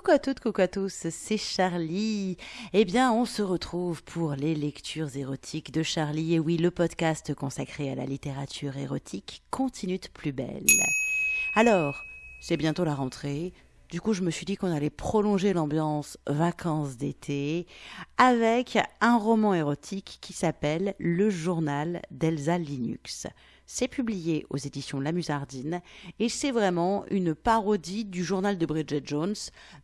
Coucou à toutes, coucou à tous, c'est Charlie. Eh bien, on se retrouve pour les lectures érotiques de Charlie. Et oui, le podcast consacré à la littérature érotique continue de plus belle. Alors, c'est bientôt la rentrée. Du coup, je me suis dit qu'on allait prolonger l'ambiance vacances d'été avec un roman érotique qui s'appelle Le journal d'Elsa Linux. C'est publié aux éditions La Musardine et c'est vraiment une parodie du journal de Bridget Jones,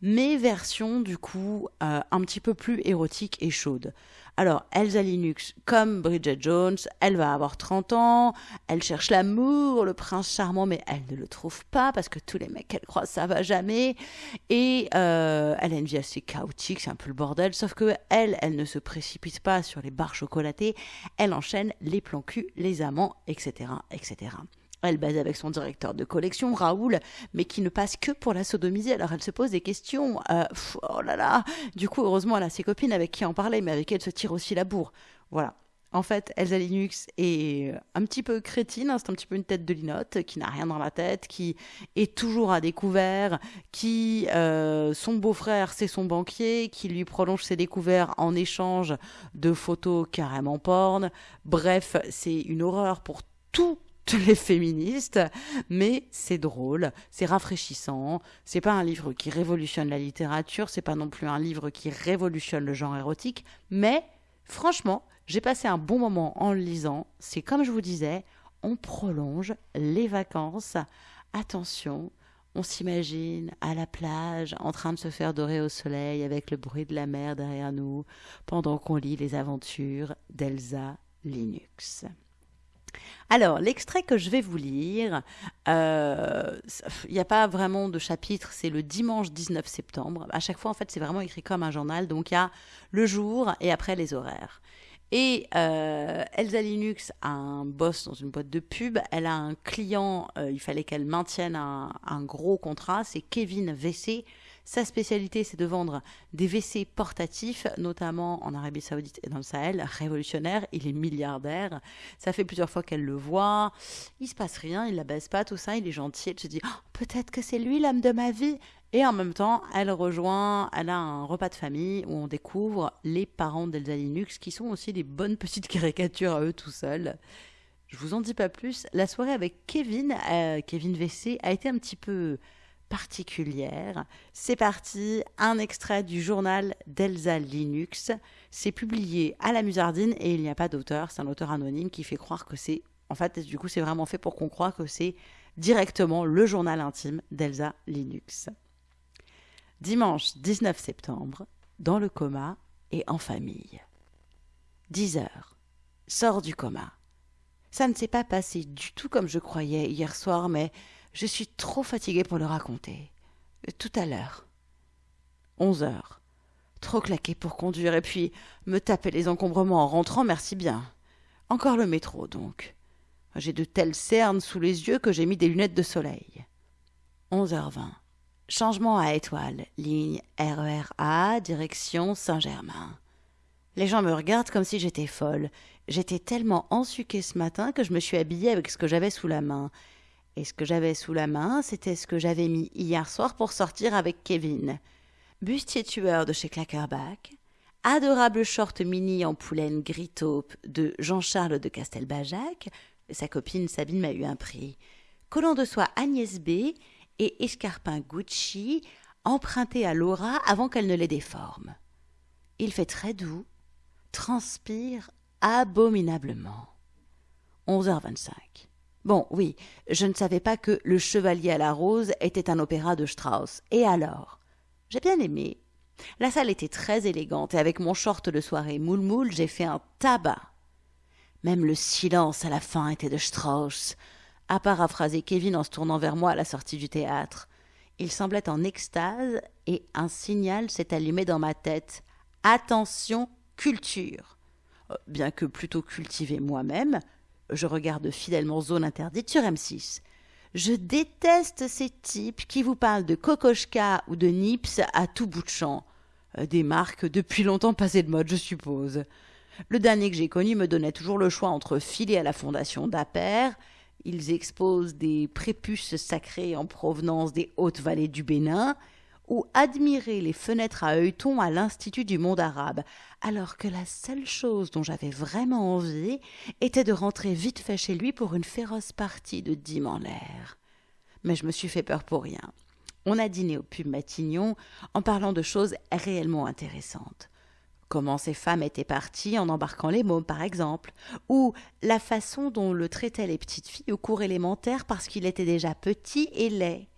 mais version du coup euh, un petit peu plus érotique et chaude. Alors, Elsa Linux, comme Bridget Jones, elle va avoir 30 ans, elle cherche l'amour, le prince charmant, mais elle ne le trouve pas parce que tous les mecs qu'elle croise, ça va jamais. Et euh, elle a une vie assez chaotique, c'est un peu le bordel, sauf que elle, elle ne se précipite pas sur les barres chocolatées, elle enchaîne les plans cul, les amants, etc., etc. Elle baise avec son directeur de collection, Raoul, mais qui ne passe que pour la sodomiser. Alors elle se pose des questions. Euh, oh là là Du coup, heureusement, elle a ses copines avec qui en parler, mais avec qui elle se tire aussi la bourre. Voilà. En fait, Elsa Linux est un petit peu crétine, hein, c'est un petit peu une tête de linotte, qui n'a rien dans la tête, qui est toujours à découvert, qui, euh, son beau-frère, c'est son banquier, qui lui prolonge ses découvertes en échange de photos carrément porn. Bref, c'est une horreur pour tout les féministes, mais c'est drôle, c'est rafraîchissant, c'est pas un livre qui révolutionne la littérature, c'est pas non plus un livre qui révolutionne le genre érotique, mais franchement, j'ai passé un bon moment en le lisant, c'est comme je vous disais, on prolonge les vacances. Attention, on s'imagine à la plage en train de se faire dorer au soleil avec le bruit de la mer derrière nous pendant qu'on lit les aventures d'Elsa Linux. Alors, l'extrait que je vais vous lire, il euh, n'y a pas vraiment de chapitre, c'est le dimanche 19 septembre. À chaque fois, en fait, c'est vraiment écrit comme un journal, donc il y a le jour et après les horaires. Et euh, Elsa Linux a un boss dans une boîte de pub. Elle a un client, euh, il fallait qu'elle maintienne un, un gros contrat, c'est Kevin VC. Sa spécialité, c'est de vendre des WC portatifs, notamment en Arabie Saoudite et dans le Sahel. Révolutionnaire, il est milliardaire. Ça fait plusieurs fois qu'elle le voit. Il se passe rien, il la baisse pas, tout ça. Il est gentil. Elle se dit, oh, peut-être que c'est lui l'homme de ma vie. Et en même temps, elle rejoint, elle a un repas de famille où on découvre les parents d'Elsa Linux, qui sont aussi des bonnes petites caricatures à eux tout seuls. Je vous en dis pas plus. La soirée avec Kevin, euh, Kevin VC, a été un petit peu particulière. C'est parti, un extrait du journal d'Elsa Linux. C'est publié à la Musardine et il n'y a pas d'auteur, c'est un auteur anonyme qui fait croire que c'est... En fait, du coup, c'est vraiment fait pour qu'on croie que c'est directement le journal intime d'Elsa Linux. Dimanche 19 septembre, dans le coma et en famille. 10 heures. Sors du coma. Ça ne s'est pas passé du tout comme je croyais hier soir, mais je suis trop fatiguée pour le raconter. Tout à l'heure. Onze heures. Trop claqué pour conduire et puis me taper les encombrements en rentrant, merci bien. Encore le métro, donc. J'ai de telles cernes sous les yeux que j'ai mis des lunettes de soleil. Onze heures vingt. Changement à étoile, ligne RERA, direction Saint-Germain. Les gens me regardent comme si j'étais folle. J'étais tellement ensuquée ce matin que je me suis habillée avec ce que j'avais sous la main. Et ce que j'avais sous la main, c'était ce que j'avais mis hier soir pour sortir avec Kevin. Bustier tueur de chez Clackerback, adorable short mini en poulaine gris taupe de Jean-Charles de Castelbajac, sa copine Sabine m'a eu un prix, collant de soie Agnès B et escarpin Gucci empruntés à Laura avant qu'elle ne les déforme. Il fait très doux, transpire abominablement. 11h25. Bon, oui, je ne savais pas que Le Chevalier à la Rose était un opéra de Strauss. Et alors? J'ai bien aimé. La salle était très élégante et avec mon short de soirée moule-moule, j'ai fait un tabac. Même le silence à la fin était de Strauss, a paraphrasé Kevin en se tournant vers moi à la sortie du théâtre. Il semblait en extase et un signal s'est allumé dans ma tête. Attention, culture. Euh, bien que plutôt cultivé moi-même, je regarde fidèlement Zone Interdite sur M6. Je déteste ces types qui vous parlent de Kokoschka ou de Nips à tout bout de champ. Euh, des marques depuis longtemps passées de mode, je suppose. Le dernier que j'ai connu me donnait toujours le choix entre filer à la fondation d'Aper, ils exposent des prépuces sacrées en provenance des hautes vallées du Bénin, ou admirer les fenêtres à œilleton à l'Institut du monde arabe, alors que la seule chose dont j'avais vraiment envie était de rentrer vite fait chez lui pour une féroce partie de dîme en l'air. Mais je me suis fait peur pour rien. On a dîné au pub Matignon en parlant de choses réellement intéressantes. Comment ces femmes étaient parties en embarquant les mômes, par exemple, ou la façon dont le traitaient les petites filles au cours élémentaire parce qu'il était déjà petit et laid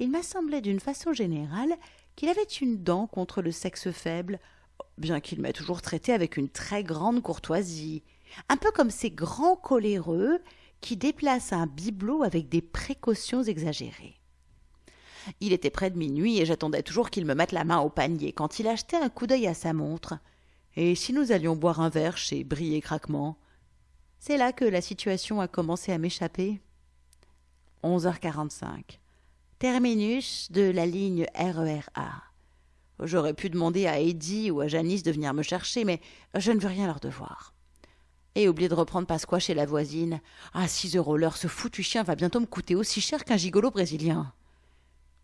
il m'a semblé d'une façon générale qu'il avait une dent contre le sexe faible, bien qu'il m'ait toujours traité avec une très grande courtoisie, un peu comme ces grands coléreux qui déplacent un bibelot avec des précautions exagérées. Il était près de minuit et j'attendais toujours qu'il me mette la main au panier quand il achetait un coup d'œil à sa montre. Et si nous allions boire un verre chez Brie et Craquement C'est là que la situation a commencé à m'échapper. Onze heures quarante-cinq terminus de la ligne RERA. J'aurais pu demander à Eddie ou à Janice de venir me chercher, mais je ne veux rien leur devoir. Et oublier de reprendre Pasqua chez la voisine. Ah, six euros l'heure, ce foutu chien va bientôt me coûter aussi cher qu'un gigolo brésilien.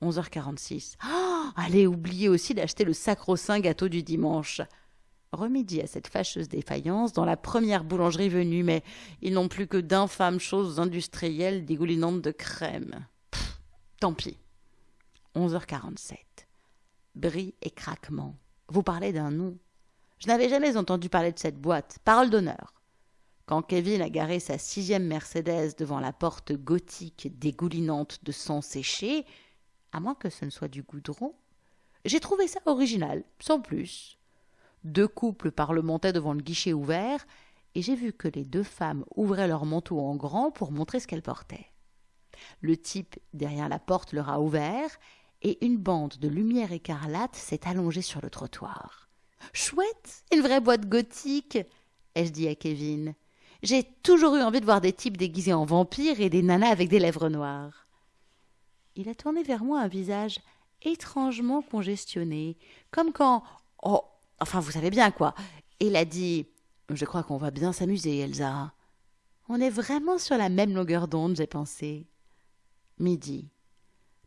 11h46. Ah, allez, oublier aussi d'acheter le sacro-saint gâteau du dimanche. Remédie à cette fâcheuse défaillance dans la première boulangerie venue, mais ils n'ont plus que d'infâmes choses industrielles dégoulinantes de crème. Tant pis. 11h47. Bris et craquement. Vous parlez d'un nom. Je n'avais jamais entendu parler de cette boîte. Parole d'honneur. Quand Kevin a garé sa sixième Mercedes devant la porte gothique dégoulinante de sang séché, à moins que ce ne soit du goudron, j'ai trouvé ça original, sans plus. Deux couples parlementaient devant le guichet ouvert, et j'ai vu que les deux femmes ouvraient leur manteau en grand pour montrer ce qu'elles portaient. Le type derrière la porte leur a ouvert, et une bande de lumière écarlate s'est allongée sur le trottoir. Chouette, une vraie boîte gothique, ai-je dit à Kevin. J'ai toujours eu envie de voir des types déguisés en vampires et des nanas avec des lèvres noires. Il a tourné vers moi un visage étrangement congestionné, comme quand. Oh, enfin, vous savez bien quoi. Il a dit Je crois qu'on va bien s'amuser, Elsa. On est vraiment sur la même longueur d'onde, j'ai pensé. Midi.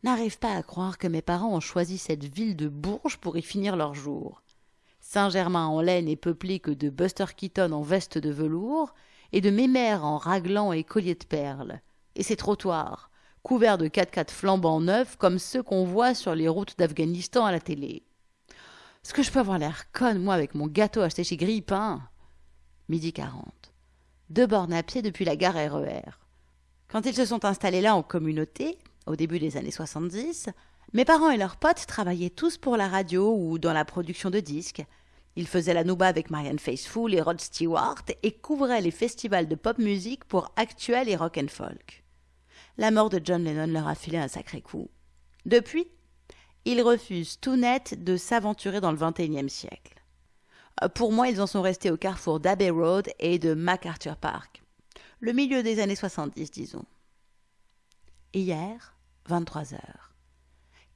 N'arrive pas à croire que mes parents ont choisi cette ville de Bourges pour y finir leur jour. Saint-Germain-en-Laye n'est peuplé que de Buster Keaton en veste de velours et de mémères en raglan et collier de perles. Et ces trottoirs, couverts de quatre-quatre flambants neufs comme ceux qu'on voit sur les routes d'Afghanistan à la télé. Est-ce que je peux avoir l'air conne, moi, avec mon gâteau acheté chez Grippin Midi quarante. Deux bornes à pied depuis la gare RER. Quand ils se sont installés là en communauté, au début des années 70, mes parents et leurs potes travaillaient tous pour la radio ou dans la production de disques. Ils faisaient la nouba avec Marianne Faithfull et Rod Stewart et couvraient les festivals de pop music pour Actuel et Rock and Folk. La mort de John Lennon leur a filé un sacré coup. Depuis, ils refusent tout net de s'aventurer dans le XXIe siècle. Pour moi, ils en sont restés au carrefour d'Abbey Road et de MacArthur Park le milieu des années 70, disons. Hier, 23 heures.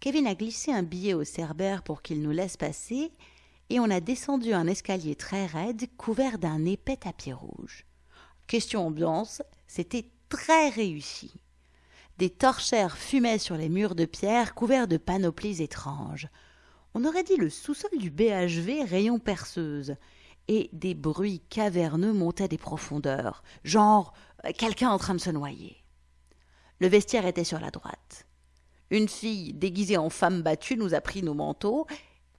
Kevin a glissé un billet au cerbère pour qu'il nous laisse passer, et on a descendu un escalier très raide couvert d'un épais tapis rouge. Question ambiance, c'était très réussi. Des torchères fumaient sur les murs de pierre couverts de panoplies étranges. On aurait dit le sous-sol du BHV rayon perceuse, et des bruits caverneux montaient des profondeurs, genre euh, quelqu'un en train de se noyer. Le vestiaire était sur la droite. Une fille déguisée en femme battue nous a pris nos manteaux,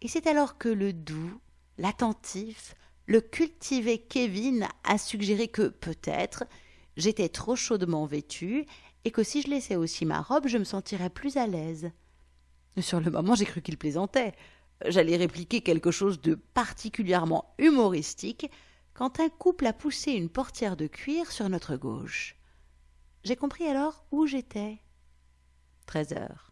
et c'est alors que le doux, l'attentif, le cultivé Kevin a suggéré que, peut-être, j'étais trop chaudement vêtue, et que si je laissais aussi ma robe, je me sentirais plus à l'aise. Sur le moment, j'ai cru qu'il plaisantait j'allais répliquer quelque chose de particulièrement humoristique quand un couple a poussé une portière de cuir sur notre gauche. J'ai compris alors où j'étais. Treize heures.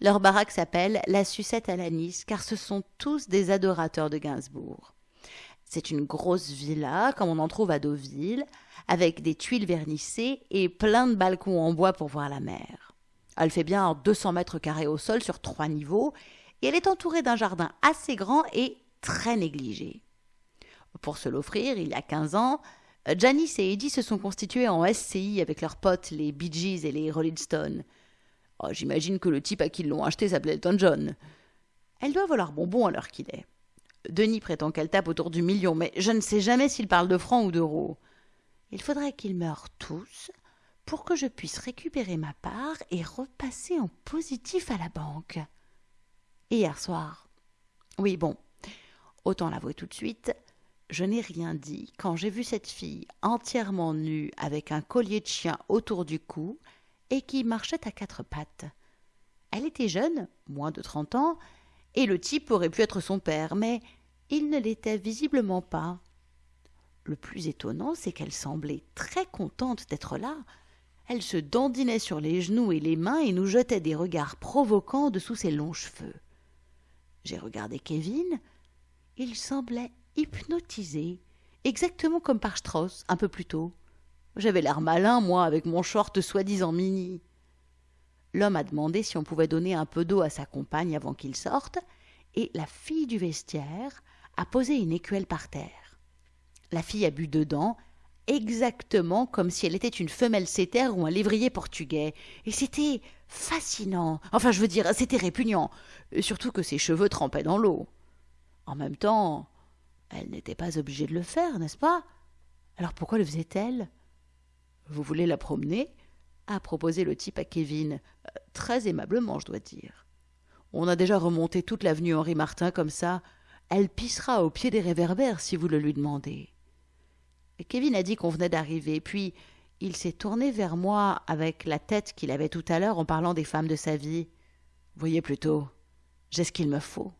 Leur baraque s'appelle La Sucette à l'anis, car ce sont tous des adorateurs de Gainsbourg. C'est une grosse villa, comme on en trouve à Deauville, avec des tuiles vernissées et plein de balcons en bois pour voir la mer. Elle fait bien 200 mètres carrés au sol sur trois niveaux elle est entourée d'un jardin assez grand et très négligé. Pour se l'offrir, il y a 15 ans, Janice et Eddie se sont constitués en SCI avec leurs potes, les Bee Gees et les Rolling Stones. Oh, J'imagine que le type à qui ils l'ont acheté s'appelait Elton John. Elle doit vouloir bonbon à l'heure qu'il est. Denis prétend qu'elle tape autour du million, mais je ne sais jamais s'il parle de francs ou d'euros. Il faudrait qu'ils meurent tous pour que je puisse récupérer ma part et repasser en positif à la banque. Hier soir. Oui, bon, autant l'avouer tout de suite, je n'ai rien dit quand j'ai vu cette fille entièrement nue avec un collier de chien autour du cou et qui marchait à quatre pattes. Elle était jeune, moins de trente ans, et le type aurait pu être son père, mais il ne l'était visiblement pas. Le plus étonnant, c'est qu'elle semblait très contente d'être là. Elle se dandinait sur les genoux et les mains et nous jetait des regards provoquants dessous ses longs cheveux. J'ai regardé Kevin. Il semblait hypnotisé, exactement comme par Strauss un peu plus tôt. J'avais l'air malin, moi, avec mon short soi-disant mini. L'homme a demandé si on pouvait donner un peu d'eau à sa compagne avant qu'il sorte, et la fille du vestiaire a posé une écuelle par terre. La fille a bu dedans, exactement comme si elle était une femelle sétère ou un lévrier portugais, et c'était fascinant. Enfin, je veux dire, c'était répugnant, surtout que ses cheveux trempaient dans l'eau. En même temps, elle n'était pas obligée de le faire, n'est-ce pas? Alors pourquoi le faisait-elle? Vous voulez la promener? A proposé le type à Kevin, euh, très aimablement, je dois dire. On a déjà remonté toute l'avenue Henri Martin comme ça. Elle pissera au pied des réverbères si vous le lui demandez. Kevin a dit qu'on venait d'arriver, puis il s'est tourné vers moi avec la tête qu'il avait tout à l'heure en parlant des femmes de sa vie. Voyez plutôt, j'ai ce qu'il me faut.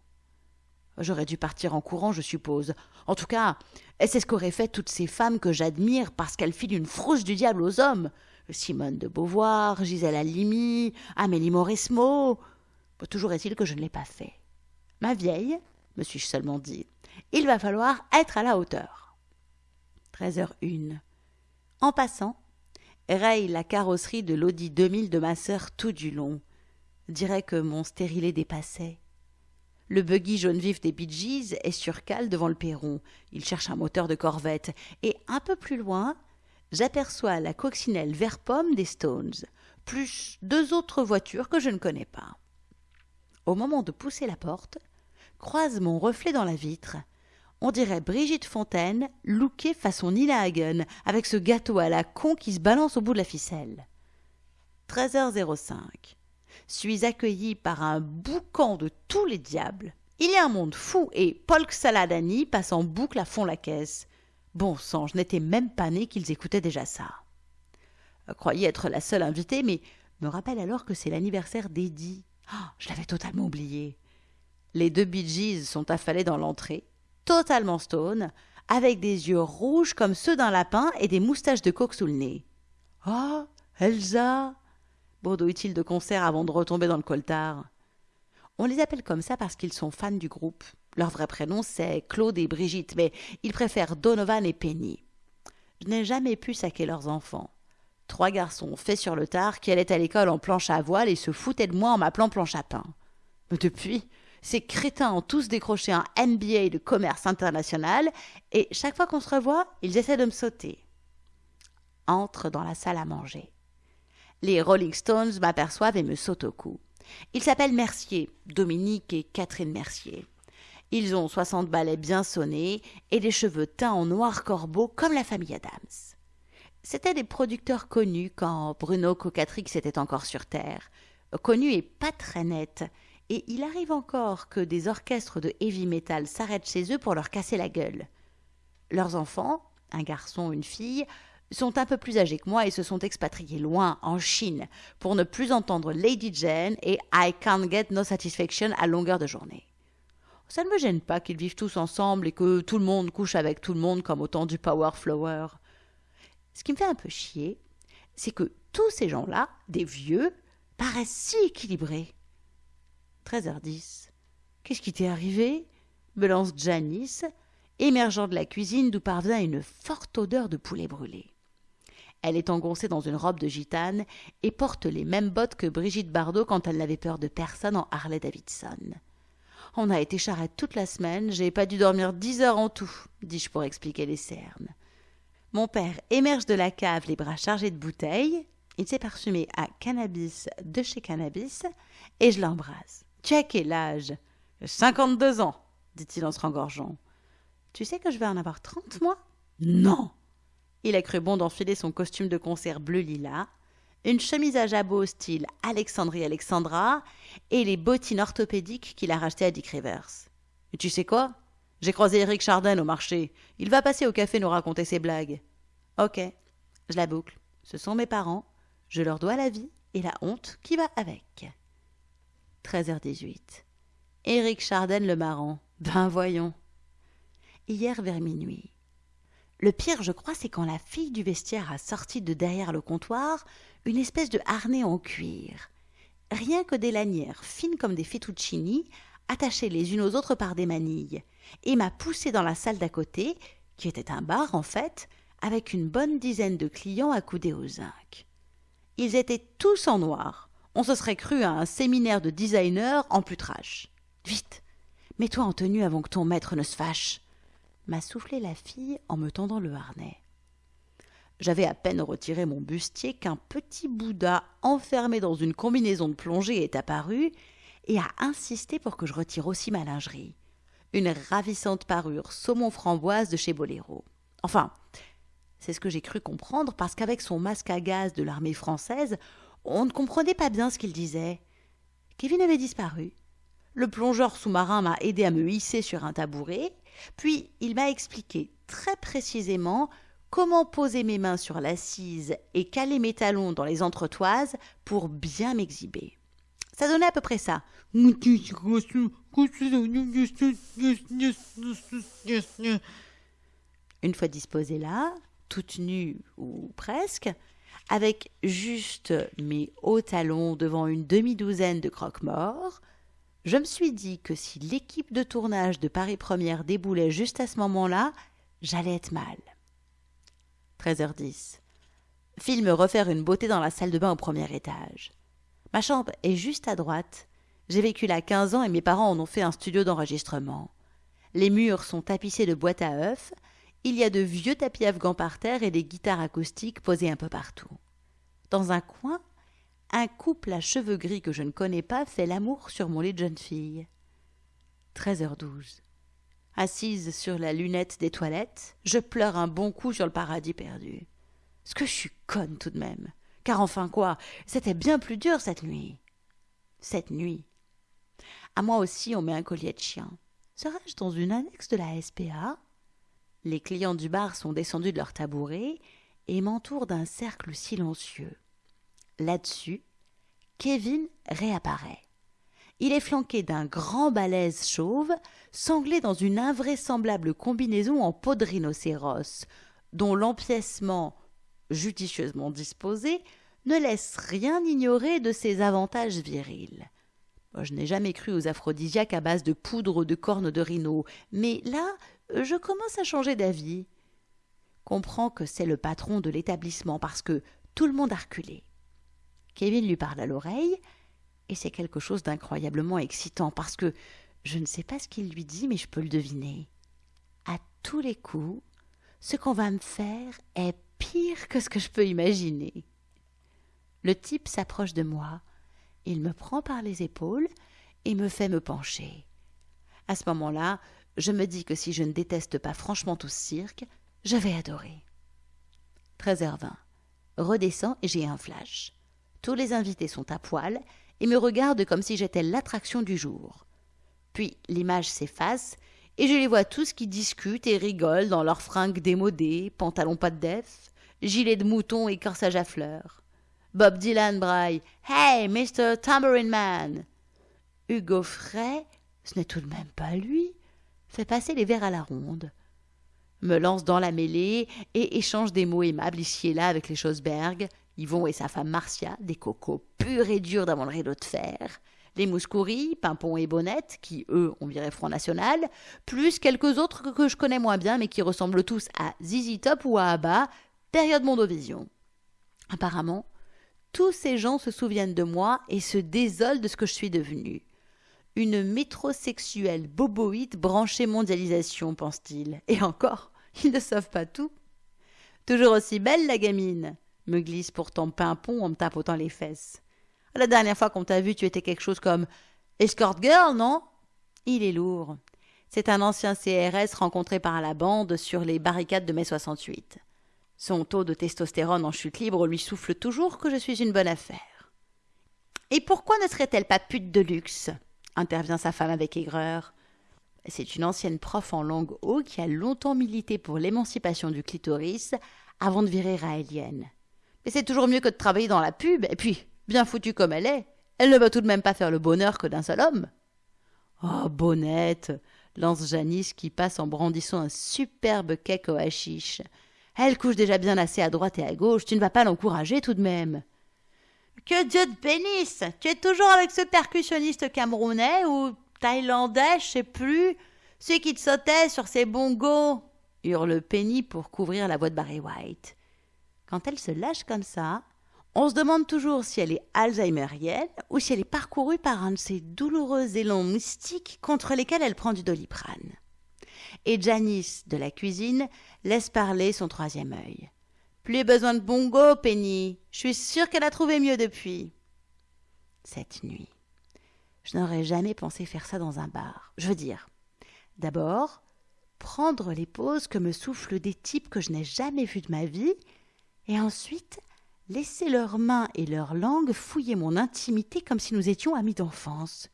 J'aurais dû partir en courant, je suppose. En tout cas, c'est ce qu'auraient fait toutes ces femmes que j'admire parce qu'elles filent une frousse du diable aux hommes. Simone de Beauvoir, Gisèle Halimi, Amélie Mauresmo. Toujours est-il que je ne l'ai pas fait. Ma vieille, me suis-je seulement dit, il va falloir être à la hauteur. 13h01. En passant, raye la carrosserie de l'Audi 2000 de ma sœur tout du long. Dirait que mon stérilet dépassait. Le buggy jaune vif des Bee est sur cale devant le perron. Il cherche un moteur de corvette. Et un peu plus loin, j'aperçois la coccinelle vert pomme des Stones, plus deux autres voitures que je ne connais pas. Au moment de pousser la porte, croise mon reflet dans la vitre. On dirait Brigitte Fontaine, lookée façon Nina Hagen, avec ce gâteau à la con qui se balance au bout de la ficelle. 13h05 suis accueilli par un boucan de tous les diables. Il y a un monde fou et Polk Saladani passe en boucle à fond la caisse. Bon sang, je n'étais même pas né qu'ils écoutaient déjà ça. Euh, croyais être la seule invitée, mais me rappelle alors que c'est l'anniversaire d'Eddie. Oh, je l'avais totalement oublié. Les deux Bee Gees sont affalés dans l'entrée, totalement stone, avec des yeux rouges comme ceux d'un lapin et des moustaches de coq sous le nez. Ah, Elsa Bredouille-t-il de concert avant de retomber dans le coltard. On les appelle comme ça parce qu'ils sont fans du groupe. Leur vrai prénom, c'est Claude et Brigitte, mais ils préfèrent Donovan et Penny. Je n'ai jamais pu saquer leurs enfants. Trois garçons faits sur le tard qui allaient à l'école en planche à voile et se foutaient de moi en m'appelant planche à pain. Depuis, ces crétins ont tous décroché un MBA de commerce international et chaque fois qu'on se revoit, ils essaient de me sauter. Entre dans la salle à manger. Les Rolling Stones m'aperçoivent et me sautent au cou. Ils s'appellent Mercier, Dominique et Catherine Mercier. Ils ont soixante balais bien sonnés et des cheveux teints en noir corbeau comme la famille Adams. C'étaient des producteurs connus quand Bruno Cocatrix était encore sur Terre. Connus et pas très nets. Et il arrive encore que des orchestres de heavy metal s'arrêtent chez eux pour leur casser la gueule. Leurs enfants, un garçon, une fille, sont un peu plus âgés que moi et se sont expatriés loin, en Chine, pour ne plus entendre Lady Jane et I can't get no satisfaction à longueur de journée. Ça ne me gêne pas qu'ils vivent tous ensemble et que tout le monde couche avec tout le monde comme au temps du Power Flower. Ce qui me fait un peu chier, c'est que tous ces gens-là, des vieux, paraissent si équilibrés. 13h10. Qu'est-ce qui t'est arrivé? Me lance Janice, émergeant de la cuisine d'où parvient une forte odeur de poulet brûlé. Elle est engoncée dans une robe de gitane et porte les mêmes bottes que Brigitte Bardot quand elle n'avait peur de personne en Harley Davidson. On a été charrette toute la semaine, j'ai pas dû dormir dix heures en tout, dis-je pour expliquer les cernes. Mon père émerge de la cave les bras chargés de bouteilles. Il s'est parfumé à cannabis de chez cannabis et je l'embrasse. Tu as quel âge Cinquante-deux ans, dit-il en se rengorgeant. Tu sais que je vais en avoir trente, moi? Non Il a cru bon d'enfiler son costume de concert bleu lilas, une chemise à jabot style Alexandrie Alexandra et les bottines orthopédiques qu'il a rachetées à Dick Rivers. Et tu sais quoi? J'ai croisé Eric Chardin au marché. Il va passer au café nous raconter ses blagues. Ok, je la boucle. Ce sont mes parents. Je leur dois la vie et la honte qui va avec. 13h18. Éric Chardin le marrant. Ben voyons. Hier vers minuit. Le pire, je crois, c'est quand la fille du vestiaire a sorti de derrière le comptoir une espèce de harnais en cuir. Rien que des lanières fines comme des fettuccini, attachées les unes aux autres par des manilles, et m'a poussé dans la salle d'à côté, qui était un bar en fait, avec une bonne dizaine de clients accoudés au zinc. Ils étaient tous en noir. On se serait cru à un séminaire de designers en putrage. Vite, mets-toi en tenue avant que ton maître ne se fâche, m'a soufflé la fille en me tendant le harnais. J'avais à peine retiré mon bustier qu'un petit Bouddha enfermé dans une combinaison de plongée est apparu et a insisté pour que je retire aussi ma lingerie. Une ravissante parure saumon framboise de chez Boléro. Enfin, c'est ce que j'ai cru comprendre parce qu'avec son masque à gaz de l'armée française, on ne comprenait pas bien ce qu'il disait. Kevin avait disparu. Le plongeur sous-marin m'a aidé à me hisser sur un tabouret, puis il m'a expliqué très précisément comment poser mes mains sur l'assise et caler mes talons dans les entretoises pour bien m'exhiber. Ça donnait à peu près ça. Une fois disposée là, toute nue ou presque, avec juste mes hauts talons devant une demi-douzaine de croque-morts, je me suis dit que si l'équipe de tournage de Paris Première déboulait juste à ce moment-là, j'allais être mal. 13h10. Film refaire une beauté dans la salle de bain au premier étage. Ma chambre est juste à droite. J'ai vécu là 15 ans et mes parents en ont fait un studio d'enregistrement. Les murs sont tapissés de boîtes à œufs. Il y a de vieux tapis afghans par terre et des guitares acoustiques posées un peu partout. Dans un coin, un couple à cheveux gris que je ne connais pas fait l'amour sur mon lit de jeune fille. 13h12. Assise sur la lunette des toilettes, je pleure un bon coup sur le paradis perdu. Ce que je suis conne tout de même. Car enfin quoi, c'était bien plus dur cette nuit. Cette nuit. À moi aussi on met un collier de chien. Serais-je dans une annexe de la SPA Les clients du bar sont descendus de leur tabouret et m'entourent d'un cercle silencieux. Là-dessus, Kevin réapparaît. Il est flanqué d'un grand balèze chauve, sanglé dans une invraisemblable combinaison en peau de rhinocéros, dont l'empiècement, judicieusement disposé, ne laisse rien ignorer de ses avantages virils. Je n'ai jamais cru aux aphrodisiaques à base de poudre de cornes de rhino, mais là, je commence à changer d'avis. Comprends que c'est le patron de l'établissement parce que tout le monde a reculé. Kevin lui parle à l'oreille, et c'est quelque chose d'incroyablement excitant parce que je ne sais pas ce qu'il lui dit, mais je peux le deviner. À tous les coups, ce qu'on va me faire est pire que ce que je peux imaginer. Le type s'approche de moi, il me prend par les épaules et me fait me pencher. À ce moment-là, je me dis que si je ne déteste pas franchement tout ce cirque, je vais adorer. 13h20. Redescends et j'ai un flash. Tous les invités sont à poil et me regardent comme si j'étais l'attraction du jour. Puis l'image s'efface et je les vois tous qui discutent et rigolent dans leurs fringues démodées, pantalons pas de def, gilets de mouton et corsage à fleurs. Bob Dylan braille Hey, Mr. Tambourine Man Hugo Frey, ce n'est tout de même pas lui, fait passer les verres à la ronde, me lance dans la mêlée et échange des mots aimables ici et là avec les Schosberg, Yvon et sa femme Marcia, des cocos purs et durs dans le rideau de fer, les Mouscouris, Pimpon et Bonnette, qui eux ont viré Front National, plus quelques autres que je connais moins bien mais qui ressemblent tous à Zizi Top ou à Abba, période Mondovision. Apparemment, tous ces gens se souviennent de moi et se désolent de ce que je suis devenue. Une métrosexuelle boboïde branchée mondialisation, pense-t-il. Et encore, ils ne savent pas tout. Toujours aussi belle, la gamine me glisse pourtant Pimpon en me tapotant les fesses. La dernière fois qu'on t'a vu, tu étais quelque chose comme escort girl, non? Il est lourd. C'est un ancien CRS rencontré par la bande sur les barricades de mai 68. Son taux de testostérone en chute libre lui souffle toujours que je suis une bonne affaire. Et pourquoi ne serait-elle pas pute de luxe? Intervient sa femme avec aigreur. C'est une ancienne prof en langue haut qui a longtemps milité pour l'émancipation du clitoris avant de virer raélienne. Mais c'est toujours mieux que de travailler dans la pub, et puis, bien foutue comme elle est, elle ne va tout de même pas faire le bonheur que d'un seul homme. Oh, bonnette lance Janice qui passe en brandissant un superbe cake au hashish. Elle couche déjà bien assez à droite et à gauche, tu ne vas pas l'encourager tout de même. Que Dieu te bénisse Tu es toujours avec ce percussionniste camerounais ou thaïlandais, je sais plus, celui qui te sautait sur ses bongos hurle Penny pour couvrir la voix de Barry White. Quand elle se lâche comme ça, on se demande toujours si elle est alzheimerienne ou si elle est parcourue par un de ces douloureux élans mystiques contre lesquels elle prend du doliprane. Et Janice, de la cuisine, laisse parler son troisième œil. Plus besoin de bongo, Penny. Je suis sûre qu'elle a trouvé mieux depuis. Cette nuit, je n'aurais jamais pensé faire ça dans un bar. Je veux dire, d'abord, prendre les pauses que me soufflent des types que je n'ai jamais vus de ma vie, et ensuite laisser leurs mains et leurs langues fouiller mon intimité comme si nous étions amis d'enfance.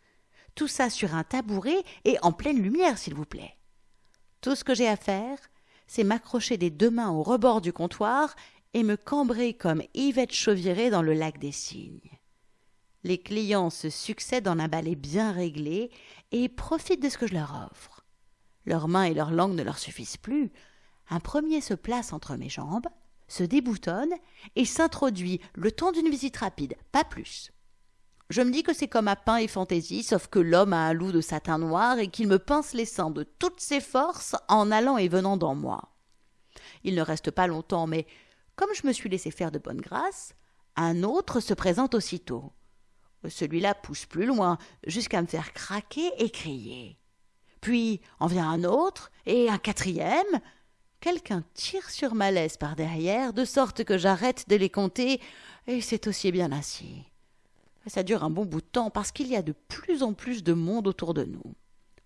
Tout ça sur un tabouret et en pleine lumière, s'il vous plaît. Tout ce que j'ai à faire, c'est m'accrocher des deux mains au rebord du comptoir et me cambrer comme Yvette Chauviré dans le lac des cygnes. Les clients se succèdent en un balai bien réglé et profitent de ce que je leur offre. Leurs mains et leurs langues ne leur suffisent plus. Un premier se place entre mes jambes, se déboutonne et s'introduit le temps d'une visite rapide, pas plus. Je me dis que c'est comme à pain et fantaisie, sauf que l'homme a un loup de satin noir et qu'il me pince les seins de toutes ses forces en allant et venant dans moi. Il ne reste pas longtemps, mais comme je me suis laissé faire de bonne grâce, un autre se présente aussitôt. Celui-là pousse plus loin, jusqu'à me faire craquer et crier. Puis en vient un autre, et un quatrième, quelqu'un tire sur ma laisse par derrière, de sorte que j'arrête de les compter, et c'est aussi bien ainsi. Ça dure un bon bout de temps parce qu'il y a de plus en plus de monde autour de nous.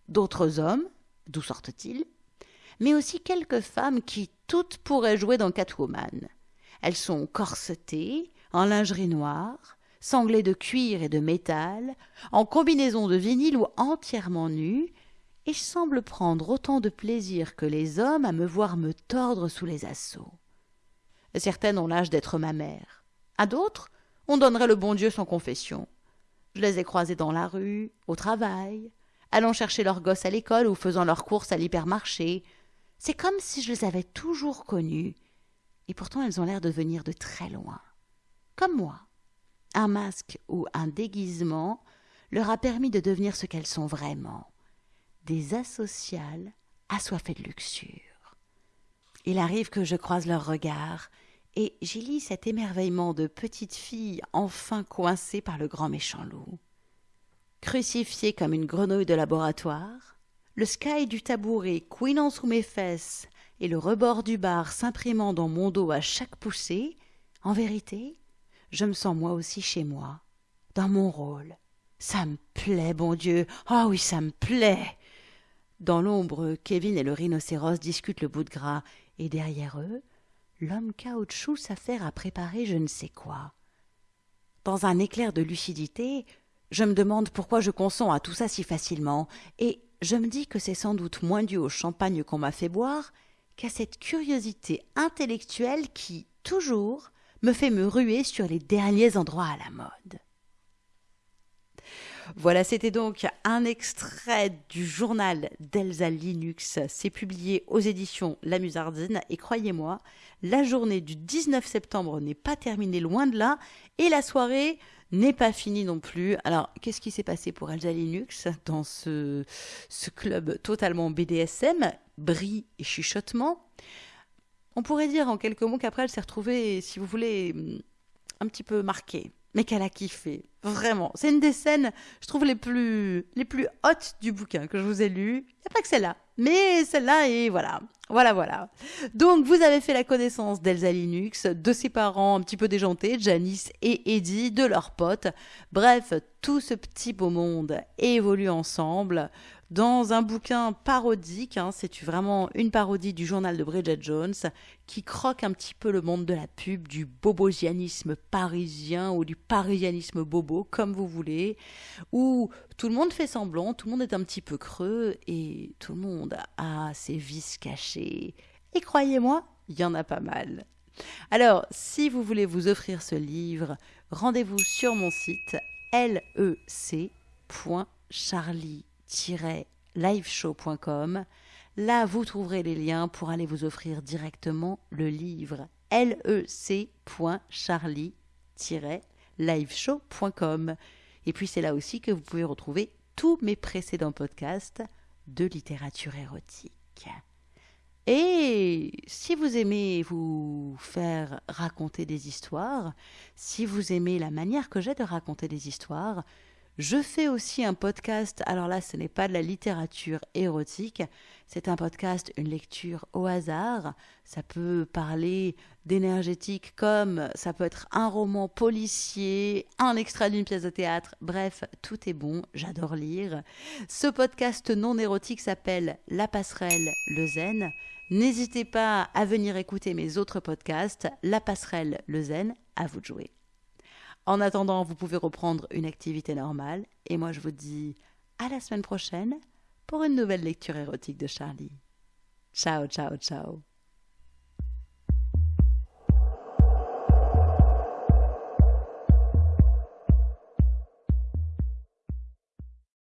D'autres hommes, d'où sortent-ils? Mais aussi quelques femmes qui toutes pourraient jouer dans Catwoman. Elles sont corsetées, en lingerie noire, sanglées de cuir et de métal, en combinaison de vinyle ou entièrement nues, et semble prendre autant de plaisir que les hommes à me voir me tordre sous les assauts. Certaines ont l'âge d'être ma mère. À d'autres, on donnerait le bon Dieu sans confession. Je les ai croisées dans la rue, au travail, allant chercher leurs gosses à l'école ou faisant leurs courses à l'hypermarché. C'est comme si je les avais toujours connues. Et pourtant elles ont l'air de venir de très loin. Comme moi. Un masque ou un déguisement leur a permis de devenir ce qu'elles sont vraiment des asociales assoiffées de luxure. Il arrive que je croise leurs regards, et j'y lis cet émerveillement de petite fille enfin coincée par le grand méchant loup. Crucifiée comme une grenouille de laboratoire, le sky du tabouret couinant sous mes fesses et le rebord du bar s'imprimant dans mon dos à chaque poussée, en vérité, je me sens moi aussi chez moi, dans mon rôle. Ça me plaît, bon Dieu. Ah oui, ça me plaît. Dans l'ombre, Kevin et le rhinocéros discutent le bout de gras, et derrière eux, l'homme caoutchouc s'affaire à préparer je ne sais quoi. Dans un éclair de lucidité, je me demande pourquoi je consens à tout ça si facilement, et je me dis que c'est sans doute moins dû au champagne qu'on m'a fait boire qu'à cette curiosité intellectuelle qui, toujours, me fait me ruer sur les derniers endroits à la mode. Voilà, c'était donc un extrait du journal d'Elsa Linux. C'est publié aux éditions La Musardine. Et croyez-moi, la journée du 19 septembre n'est pas terminée loin de là. Et la soirée n'est pas finie non plus. Alors, qu'est-ce qui s'est passé pour Elsa Linux dans ce, club totalement BDSM, bris et chuchotement On pourrait dire en quelques mots qu'après, elle s'est retrouvée, si vous voulez, un petit peu marquée mais qu'elle a kiffé. Vraiment. C'est une des scènes, je trouve, les plus, les plus hautes du bouquin que je vous ai lu. Il n'y a pas que celle-là. Mais celle-là, et voilà. Voilà, voilà. Donc, vous avez fait la connaissance d'Elsa Linux, de ses parents un petit peu déjantés, Janice et Eddie, de leurs potes. Bref, tout ce petit beau monde évolue ensemble dans un bouquin parodique, hein, c'est vraiment une parodie du journal de Bridget Jones, qui croque un petit peu le monde de la pub, du bobosianisme parisien ou du parisianisme bobo, comme vous voulez, où tout le monde fait semblant, tout le monde est un petit peu creux et tout le monde a ses vices cachés. Et croyez-moi, il y en a pas mal. Alors, si vous voulez vous offrir ce livre, rendez-vous sur mon site lec.charlie-liveshow.com. Là, vous trouverez les liens pour aller vous offrir directement le livre lec.charlie-liveshow.com. Et puis c'est là aussi que vous pouvez retrouver tous mes précédents podcasts de littérature érotique. Et si vous aimez vous faire raconter des histoires, si vous aimez la manière que j'ai de raconter des histoires, je fais aussi un podcast. Alors là, ce n'est pas de la littérature érotique, c'est un podcast, une lecture au hasard. Ça peut parler d'énergétique comme ça peut être un roman policier, un extrait d'une pièce de théâtre. Bref, tout est bon, j'adore lire. Ce podcast non érotique s'appelle La passerelle, le zen. N'hésitez pas à venir écouter mes autres podcasts, La passerelle, le zen, à vous de jouer. En attendant, vous pouvez reprendre une activité normale et moi je vous dis à la semaine prochaine pour une nouvelle lecture érotique de Charlie. Ciao, ciao, ciao.